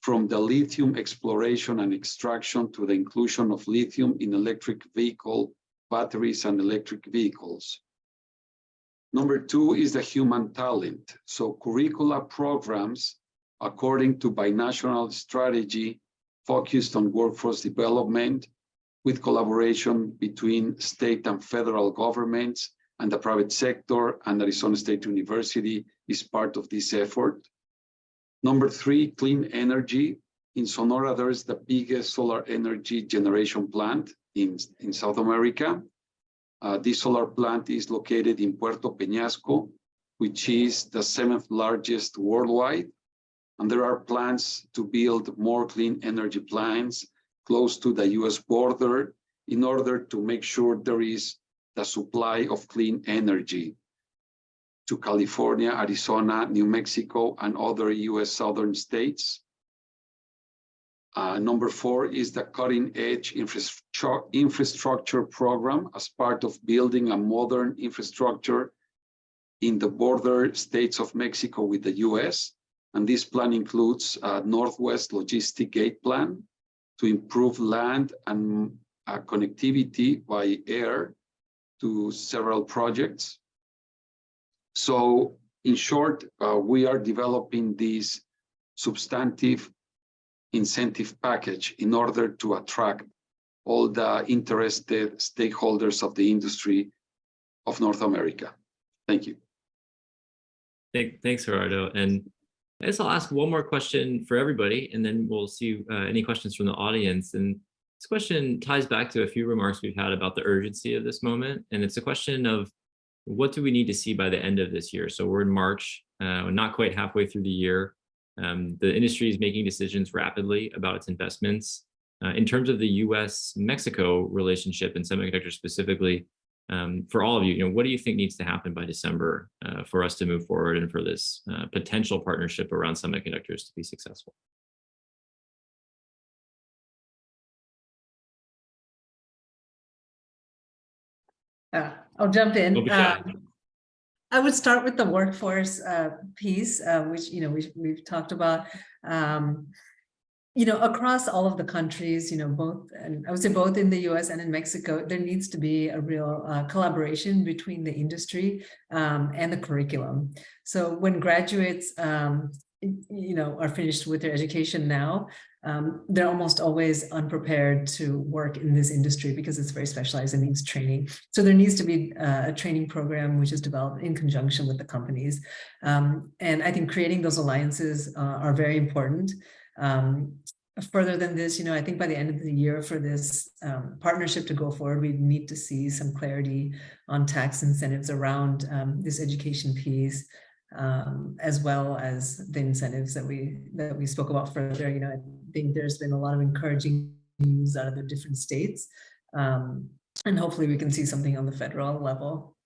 from the lithium exploration and extraction to the inclusion of lithium in electric vehicle batteries and electric vehicles. Number two is the human talent. So curricula programs according to binational strategy focused on workforce development with collaboration between state and federal governments and the private sector and Arizona State University is part of this effort. Number three, clean energy. In Sonora, there is the biggest solar energy generation plant in, in South America. Uh, this solar plant is located in Puerto Peñasco, which is the seventh largest worldwide. And there are plans to build more clean energy plants close to the US border in order to make sure there is the supply of clean energy to California, Arizona, New Mexico, and other US southern states. Uh, number four is the cutting edge infrastructure, infrastructure program as part of building a modern infrastructure in the border states of Mexico with the US. And this plan includes a Northwest Logistic Gate Plan to improve land and uh, connectivity by air to several projects. So in short, uh, we are developing this substantive incentive package in order to attract all the interested stakeholders of the industry of North America. Thank you. Thank, thanks, Gerardo. And I guess I'll ask one more question for everybody, and then we'll see uh, any questions from the audience. And this question ties back to a few remarks we've had about the urgency of this moment. And it's a question of what do we need to see by the end of this year? So we're in March, uh, not quite halfway through the year. Um, the industry is making decisions rapidly about its investments. Uh, in terms of the US-Mexico relationship and semiconductors specifically, um, for all of you, you know, what do you think needs to happen by December uh, for us to move forward and for this uh, potential partnership around semiconductors to be successful? Uh, I'll jump in. Don't be shy. Um, I would start with the workforce uh, piece, uh, which, you know, we, we've talked about. Um, you know, across all of the countries, you know, both, and I would say both in the US and in Mexico, there needs to be a real uh, collaboration between the industry um, and the curriculum. So when graduates, um, you know, are finished with their education now, um, they're almost always unprepared to work in this industry because it's very specialized and needs training. So there needs to be uh, a training program which is developed in conjunction with the companies. Um, and I think creating those alliances uh, are very important. Um, further than this, you know, I think by the end of the year for this um, partnership to go forward, we need to see some clarity on tax incentives around um, this education piece, um, as well as the incentives that we that we spoke about further. You know, I think there's been a lot of encouraging news out of the different states, um, and hopefully we can see something on the federal level.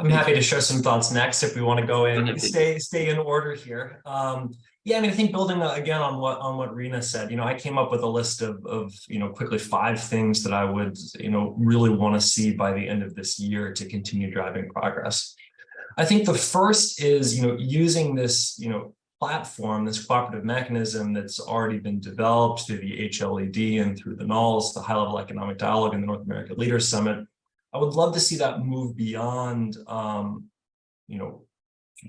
I'm happy to share some thoughts next if we want to go in, stay, stay in order here. Um, Yeah, I mean, I think building uh, again on what on what Rena said, you know, I came up with a list of of you know quickly five things that I would you know really want to see by the end of this year to continue driving progress. I think the first is you know using this you know platform, this cooperative mechanism that's already been developed through the HLED and through the NALS, the High Level Economic Dialogue and the North America Leaders Summit. I would love to see that move beyond um, you know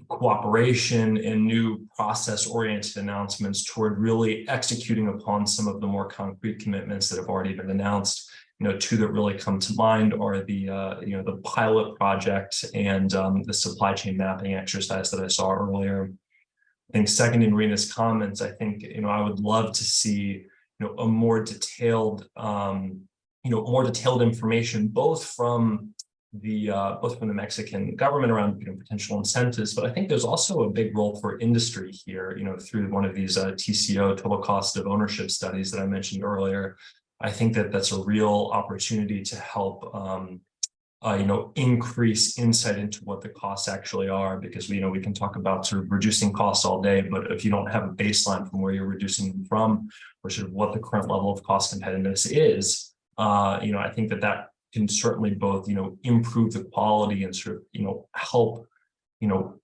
cooperation and new process-oriented announcements toward really executing upon some of the more concrete commitments that have already been announced. You know, two that really come to mind are the uh, you know the pilot project and um, the supply chain mapping exercise that I saw earlier. I think second in Rena's comments, I think you know I would love to see you know a more detailed um, you know more detailed information both from the uh, both from the Mexican government around you know, potential incentives, but I think there's also a big role for industry here, you know, through one of these uh, TCO total cost of ownership studies that I mentioned earlier. I think that that's a real opportunity to help, um, uh, you know, increase insight into what the costs actually are, because we, you know, we can talk about sort of reducing costs all day, but if you don't have a baseline from where you're reducing them from, or sort of what the current level of cost competitiveness is, uh, you know, I think that that can certainly both, you know, improve the quality and sort of, you know, help, you know,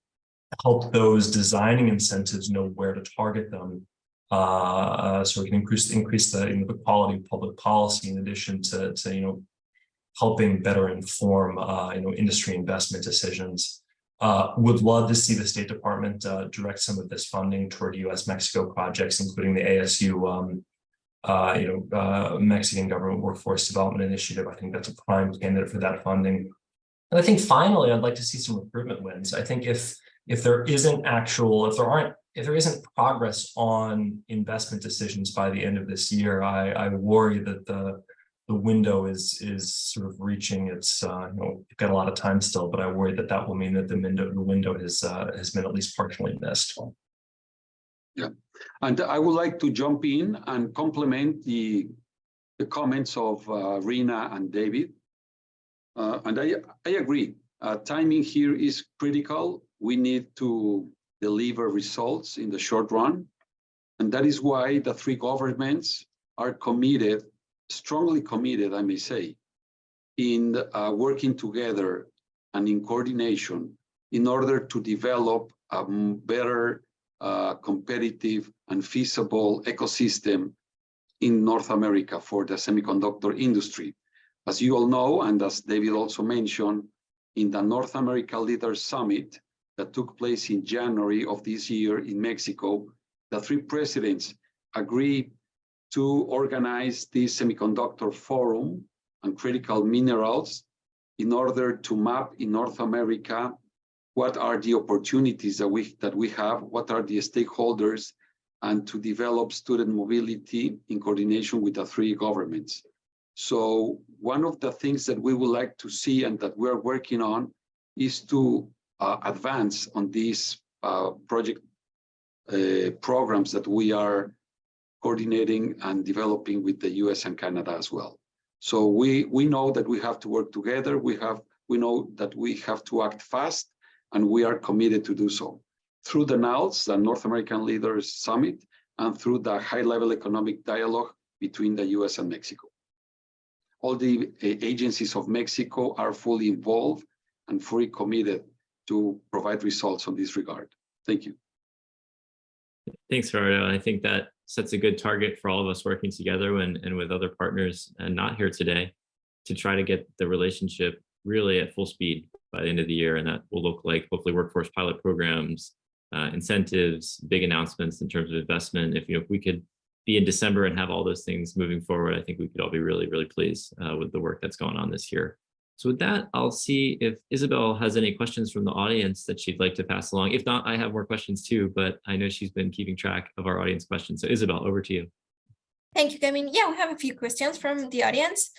help those designing incentives know where to target them. Uh, so we can increase increase the, you know, the quality of public policy in addition to, to you know, helping better inform, uh, you know, industry investment decisions. Uh, would love to see the State Department uh, direct some of this funding toward U.S.-Mexico projects, including the ASU um, uh, you know, uh, Mexican government workforce development initiative. I think that's a prime candidate for that funding. And I think finally, I'd like to see some recruitment wins. I think if if there isn't actual, if there aren't, if there isn't progress on investment decisions by the end of this year, I, I worry that the the window is is sort of reaching its, uh, you know, we've got a lot of time still, but I worry that that will mean that the window the window has uh, has been at least partially missed. Yeah, and I would like to jump in and complement the, the comments of uh, Rena and David. Uh, and I, I agree, uh, timing here is critical. We need to deliver results in the short run. And that is why the three governments are committed, strongly committed, I may say, in uh, working together and in coordination in order to develop a better uh, competitive and feasible ecosystem in North America for the semiconductor industry. As you all know, and as David also mentioned, in the North America Leaders Summit that took place in January of this year in Mexico, the three presidents agreed to organize this semiconductor forum and critical minerals in order to map in North America what are the opportunities that we that we have, what are the stakeholders, and to develop student mobility in coordination with the three governments. So one of the things that we would like to see and that we're working on is to uh, advance on these uh, project uh, programs that we are coordinating and developing with the US and Canada as well. So we, we know that we have to work together. We have we know that we have to act fast and we are committed to do so through the NALS, the North American Leaders Summit, and through the high-level economic dialogue between the US and Mexico. All the uh, agencies of Mexico are fully involved and fully committed to provide results on this regard. Thank you. Thanks, Gerardo. I think that sets a good target for all of us working together and, and with other partners and not here today to try to get the relationship really at full speed by the end of the year. And that will look like hopefully workforce pilot programs, uh, incentives, big announcements in terms of investment. If, you know, if we could be in December and have all those things moving forward, I think we could all be really, really pleased uh, with the work that's going on this year. So with that, I'll see if Isabel has any questions from the audience that she'd like to pass along. If not, I have more questions too, but I know she's been keeping track of our audience questions. So Isabel, over to you. Thank you, Kevin. Yeah, we have a few questions from the audience.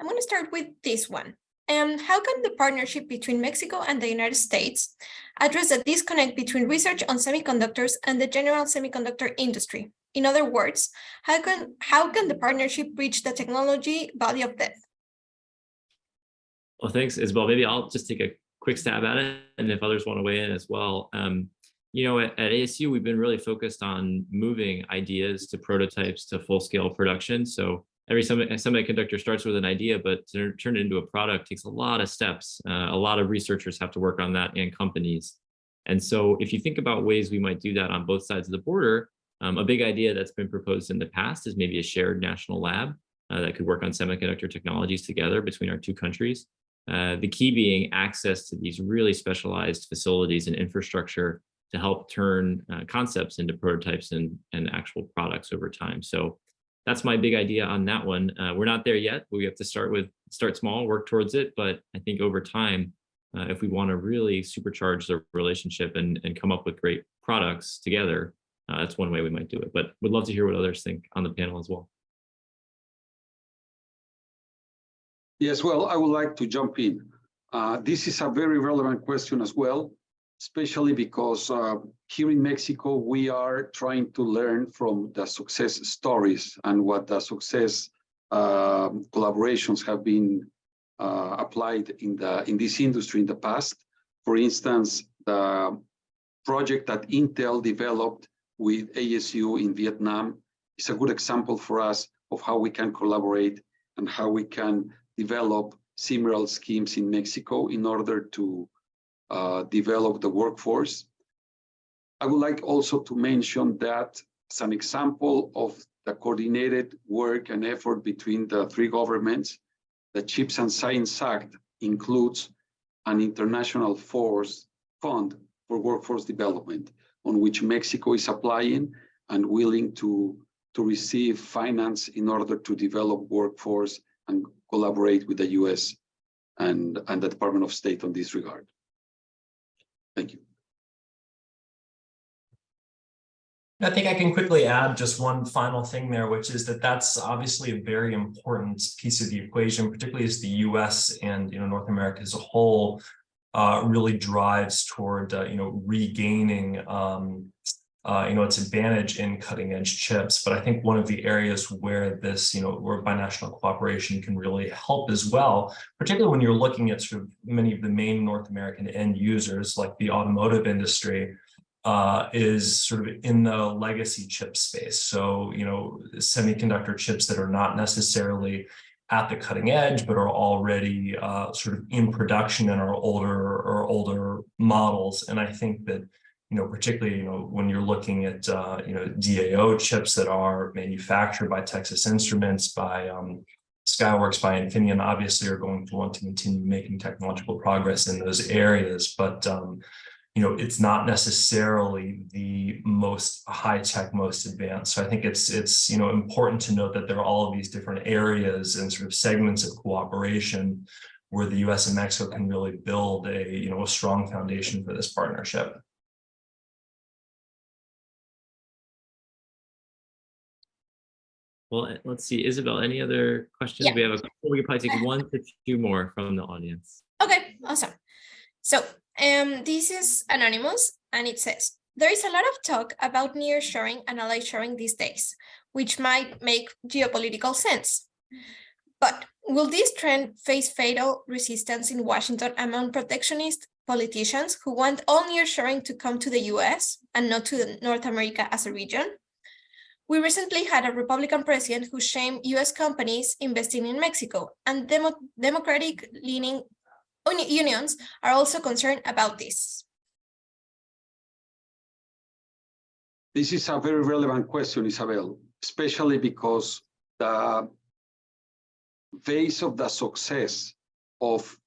I'm going to start with this one. And how can the partnership between Mexico and the United States address the disconnect between research on semiconductors and the general semiconductor industry? In other words, how can, how can the partnership reach the technology valley of death? Well, thanks, Isabel. Maybe I'll just take a quick stab at it, and if others want to weigh in as well. Um, you know, at, at ASU, we've been really focused on moving ideas to prototypes to full scale production. So every semiconductor starts with an idea, but to turn it into a product takes a lot of steps. Uh, a lot of researchers have to work on that and companies. And so if you think about ways we might do that on both sides of the border, um, a big idea that's been proposed in the past is maybe a shared national lab uh, that could work on semiconductor technologies together between our two countries. Uh, the key being access to these really specialized facilities and infrastructure to help turn uh, concepts into prototypes and, and actual products over time. So that's my big idea on that one. Uh, we're not there yet. We have to start with start small, work towards it. But I think over time, uh, if we want to really supercharge the relationship and, and come up with great products together, uh, that's one way we might do it. But would love to hear what others think on the panel as well. Yes, well, I would like to jump in. Uh, this is a very relevant question as well, especially because uh, here in Mexico, we are trying to learn from the success stories and what the success uh, collaborations have been uh, applied in the in this industry in the past. For instance, the project that Intel developed with ASU in Vietnam is a good example for us of how we can collaborate and how we can develop similar schemes in Mexico in order to Uh, develop the workforce. I would like also to mention that as an example of the coordinated work and effort between the three governments, the CHIPS and Science Act includes an international force fund for workforce development on which Mexico is applying and willing to, to receive finance in order to develop workforce and collaborate with the US and, and the Department of State on this regard. Thank you. I think I can quickly add just one final thing there, which is that that's obviously a very important piece of the equation, particularly as the US and you know North America as a whole uh, really drives toward uh, you know regaining um, uh, you know, its advantage in cutting edge chips. But I think one of the areas where this, you know, where binational cooperation can really help as well, particularly when you're looking at sort of many of the main North American end users, like the automotive industry, uh, is sort of in the legacy chip space. So, you know, semiconductor chips that are not necessarily at the cutting edge, but are already uh, sort of in production in our older or older models. And I think that you know, particularly, you know, when you're looking at, uh, you know, DAO chips that are manufactured by Texas Instruments, by um, Skyworks, by Infineon, obviously are going to want to continue making technological progress in those areas. But, um, you know, it's not necessarily the most high tech, most advanced. So I think it's, it's, you know, important to note that there are all of these different areas and sort of segments of cooperation where the US and Mexico can really build a, you know, a strong foundation for this partnership. Well, let's see, Isabel, any other questions? Yeah. We have a couple, we could probably take one to two more from the audience. Okay, awesome. So um, this is anonymous and it says, there is a lot of talk about nearshoring and ally shoring these days, which might make geopolitical sense. But will this trend face fatal resistance in Washington among protectionist politicians who want all nearshoring to come to the US and not to North America as a region? We recently had a Republican president who shamed US companies investing in Mexico and demo democratic leaning unions are also concerned about this. This is a very relevant question, Isabel, especially because the base of the success of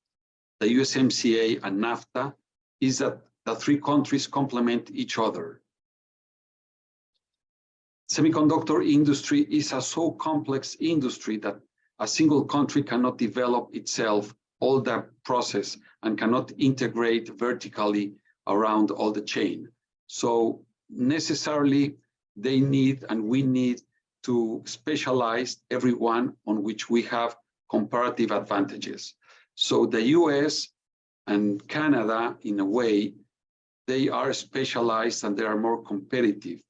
the USMCA and NAFTA is that the three countries complement each other semiconductor industry is a so complex industry that a single country cannot develop itself all that process and cannot integrate vertically around all the chain. So necessarily they need and we need to specialize everyone on which we have comparative advantages. So the US and Canada, in a way, they are specialized and they are more competitive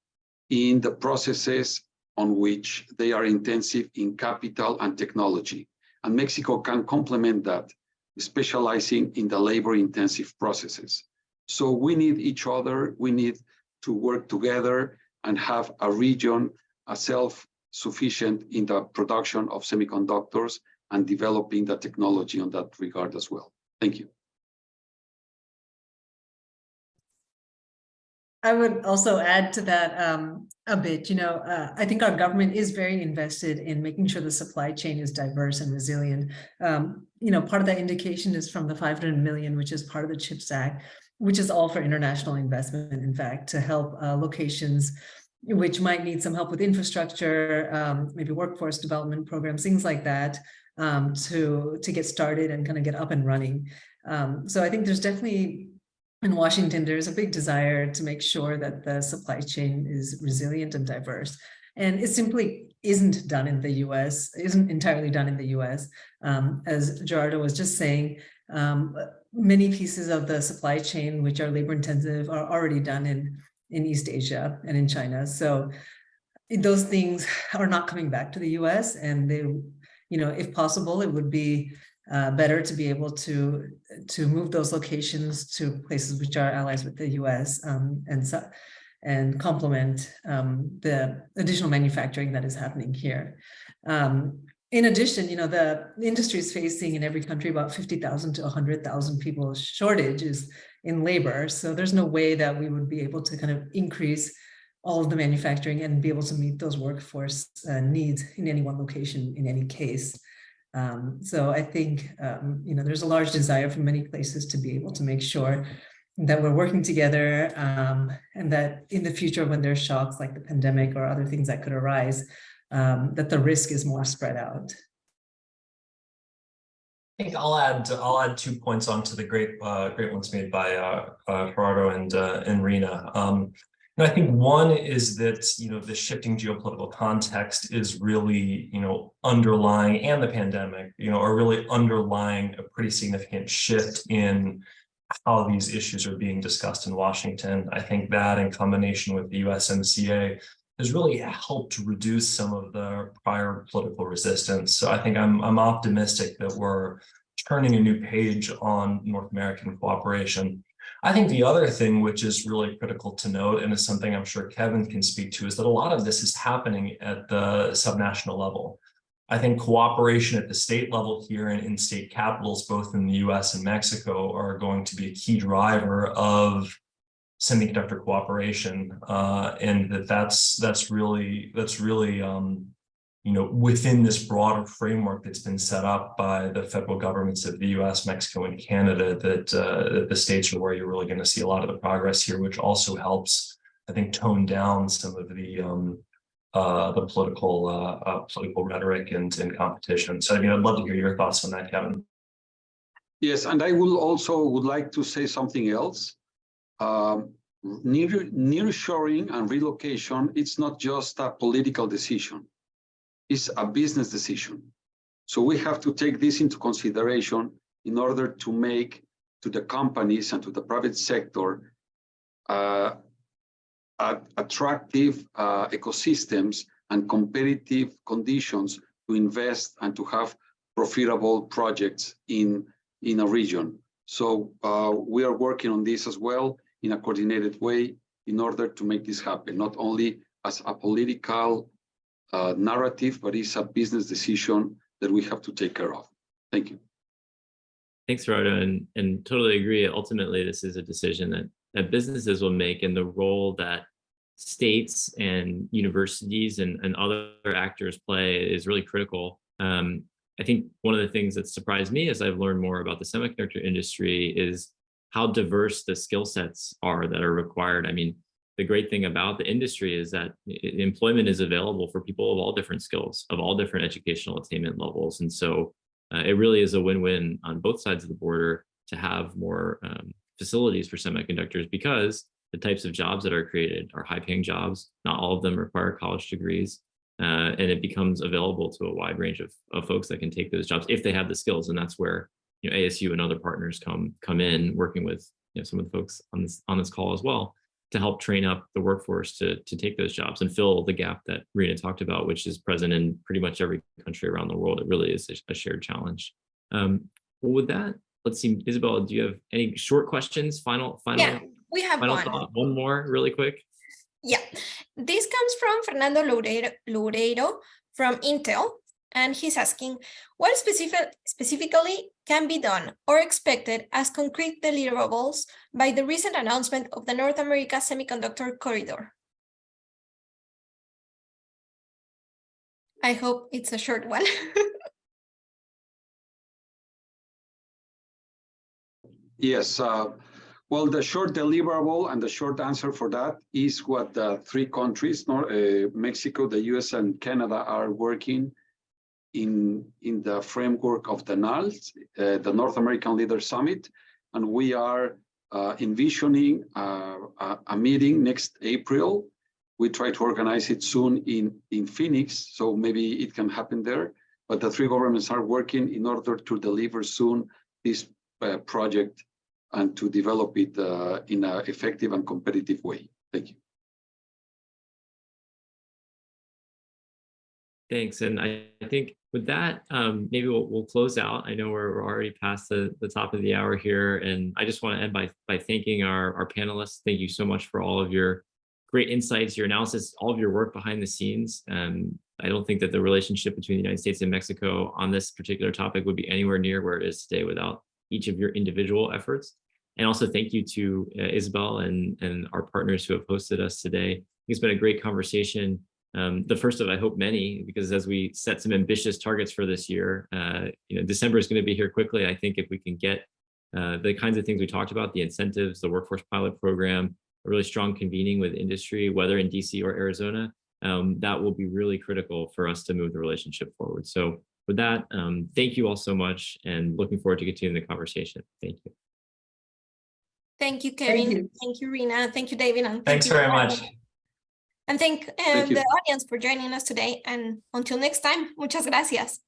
in the processes on which they are intensive in capital and technology. And Mexico can complement that, specializing in the labor intensive processes. So we need each other. We need to work together and have a region, a self-sufficient in the production of semiconductors and developing the technology on that regard as well. Thank you. I would also add to that um, a bit, you know, uh, I think our government is very invested in making sure the supply chain is diverse and resilient. Um, you know, part of that indication is from the 500 million, which is part of the CHIPS Act, which is all for international investment, in fact, to help uh, locations which might need some help with infrastructure, um, maybe workforce development programs, things like that, um, to, to get started and kind of get up and running. Um, so I think there's definitely in Washington, there's a big desire to make sure that the supply chain is resilient and diverse. And it simply isn't done in the US, isn't entirely done in the US. Um, as Gerardo was just saying, um, many pieces of the supply chain, which are labor intensive, are already done in, in East Asia and in China. So those things are not coming back to the US and they, you know, if possible, it would be uh, better to be able to to move those locations to places which are allies with the U.S. Um, and so and complement um, the additional manufacturing that is happening here. Um, in addition, you know, the industry is facing in every country about 50,000 to 100,000 people shortages in labor. So there's no way that we would be able to kind of increase all of the manufacturing and be able to meet those workforce uh, needs in any one location in any case. Um, so I think, um, you know, there's a large desire from many places to be able to make sure that we're working together um, and that in the future when there's shocks like the pandemic or other things that could arise, um, that the risk is more spread out. I think I'll add I'll add two points onto the great uh, great ones made by uh, uh, Gerardo and uh, and Rina. Um, and I think one is that, you know, the shifting geopolitical context is really, you know, underlying and the pandemic, you know, are really underlying a pretty significant shift in how these issues are being discussed in Washington. I think that in combination with the USMCA has really helped reduce some of the prior political resistance. So I think I'm, I'm optimistic that we're turning a new page on North American cooperation. I think the other thing which is really critical to note, and is something I'm sure Kevin can speak to, is that a lot of this is happening at the subnational level. I think cooperation at the state level here and in state capitals, both in the US and Mexico, are going to be a key driver of semiconductor cooperation. Uh, and that that's that's really that's really um, you know, within this broader framework that's been set up by the federal governments of the US, Mexico, and Canada, that, uh, the states are where you're really going to see a lot of the progress here, which also helps, I think, tone down some of the um, uh, the political uh, uh, political rhetoric and, and competition. So I mean, I'd love to hear your thoughts on that, Kevin. Yes, and I will also would like to say something else. Um, near near shoring and relocation, it's not just a political decision is a business decision. So we have to take this into consideration in order to make to the companies and to the private sector uh, attractive uh, ecosystems and competitive conditions to invest and to have profitable projects in, in a region. So uh, we are working on this as well in a coordinated way in order to make this happen, not only as a political uh, narrative, but it's a business decision that we have to take care of. Thank you. Thanks, Gerardo, and, and totally agree. Ultimately, this is a decision that, that businesses will make and the role that states and universities and, and other actors play is really critical. Um, I think one of the things that surprised me as I've learned more about the semiconductor industry is how diverse the skill sets are that are required. I mean, the great thing about the industry is that employment is available for people of all different skills, of all different educational attainment levels. And so uh, it really is a win-win on both sides of the border to have more um, facilities for semiconductors because the types of jobs that are created are high paying jobs. Not all of them require college degrees. Uh, and it becomes available to a wide range of, of folks that can take those jobs if they have the skills. And that's where you know, ASU and other partners come come in working with you know, some of the folks on this on this call as well to help train up the workforce to, to take those jobs and fill the gap that Rena talked about, which is present in pretty much every country around the world. It really is a, shared challenge. Um, well, with that, let's see, Isabel, do you have any short questions? Final, final, Yeah, we have final one. thought? One more really quick. Yeah, this comes from Fernando Loureiro, Loureiro from Intel, and he's asking, what specific, specifically can be done or expected as concrete deliverables by the recent announcement of the North America Semiconductor Corridor? I hope it's a short one. [laughs] Yes, uh, well, the short deliverable and the short answer for that is what the three countries, Nor- uh, Mexico, the US and Canada are working in, in the framework of the NALS, uh, the North American Leaders Summit. And we are uh, envisioning uh, a, a meeting next April. We try to organize it soon in, in Phoenix, so maybe it can happen there. But the three governments are working in order to deliver soon this uh, project and to develop it uh, in an effective and competitive way. Thank you. Thanks. And I, I think with that, um, maybe we'll, we'll close out. I know we're, we're already past the, the top of the hour here. And I just want to end by, by thanking our, our panelists. Thank you so much for all of your great insights, your analysis, all of your work behind the scenes. Um, I don't think that the relationship between the United States and Mexico on this particular topic would be anywhere near where it is today without each of your individual efforts. And also thank you to uh, Isabel and, and our partners who have hosted us today. It's been a great conversation. Um, the first of, I hope, many, because as we set some ambitious targets for this year, uh, you know, December is going to be here quickly. I think if we can get uh, the kinds of things we talked about, the incentives, the workforce pilot program, a really strong convening with industry, whether in DC or Arizona, um, that will be really critical for us to move the relationship forward. So with that, um, thank you all so much and looking forward to continuing the conversation. Thank you. Thank you, Kevin. you. Thank you, Rina. Thank you, David. And thank Thanks you, very Laura. much. And thank, uh, Thank the audience for joining us today. And until next time, muchas gracias.